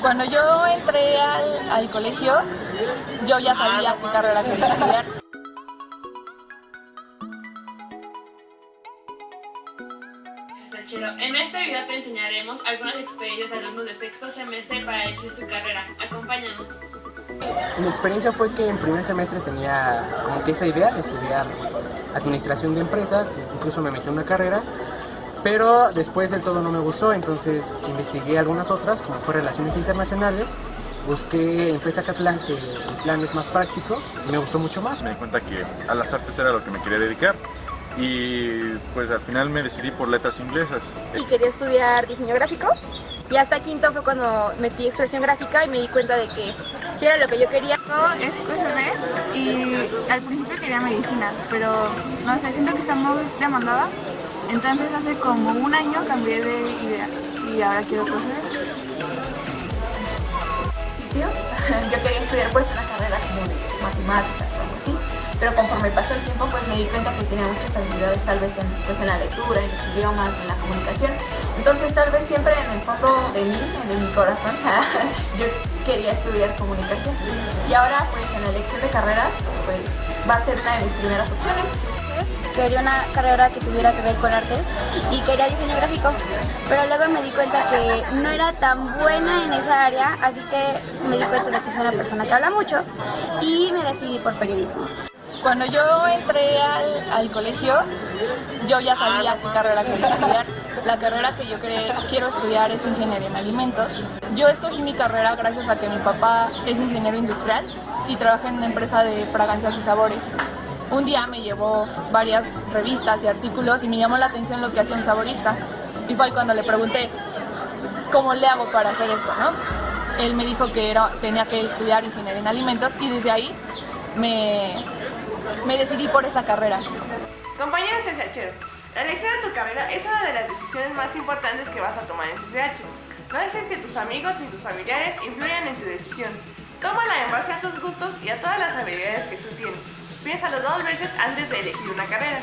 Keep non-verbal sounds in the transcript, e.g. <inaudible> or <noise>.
Cuando yo entré al, al colegio, yo ya sabía qué carrera quería estudiar. En este video te enseñaremos algunas experiencias de alumnos de sexto semestre para elegir su carrera. Acompáñanos. Mi experiencia fue que en primer semestre tenía como que esa idea de estudiar administración de empresas, incluso me metí en una carrera, pero después del todo no me gustó, entonces investigué algunas otras, como fue Relaciones Internacionales, busqué en FESA Catlán que el plan es más práctico y me gustó mucho más. Me di cuenta que a las artes era lo que me quería dedicar y pues al final me decidí por letras inglesas. Y quería estudiar diseño gráfico y hasta quinto fue cuando metí expresión gráfica y me di cuenta de que era lo que yo quería. Yo y al principio quería medicina, pero no sé, siento que está muy demandada. Entonces hace como un año cambié de idea y ahora quiero QSB. Yo quería estudiar pues una carrera como de matemáticas o algo así, pero conforme pasó el tiempo pues me di cuenta que tenía muchas habilidades tal vez en, pues, en la lectura, en los idiomas, en la comunicación. Entonces tal vez siempre en el fondo de mí, en mi corazón, <laughs> yo quería estudiar comunicación. Y ahora pues en la elección de carreras pues va a ser una de mis primeras opciones quería una carrera que tuviera que ver con artes y quería diseño gráfico, pero luego me di cuenta que no era tan buena en esa área, así que me di cuenta de que soy una persona que habla mucho y me decidí por periodismo. Cuando yo entré al, al colegio, yo ya sabía qué carrera quería estudiar. La carrera que yo cre- quiero estudiar es ingeniería en alimentos. Yo escogí mi carrera gracias a que mi papá es ingeniero industrial y trabaja en una empresa de fragancias y sabores. Un día me llevó varias revistas y artículos y me llamó la atención lo que hacía un saborista. Y fue cuando le pregunté, ¿cómo le hago para hacer esto? ¿no? Él me dijo que era, tenía que estudiar ingeniería en alimentos y desde ahí me, me decidí por esa carrera. Compañero CCHero, la elección de tu carrera es una de las decisiones más importantes que vas a tomar en CCH. No dejes que tus amigos ni tus familiares influyan en tu decisión. Tómala en base a tus gustos y a todas las habilidades que tú tienes. Piénsalo dos veces antes de elegir una carrera.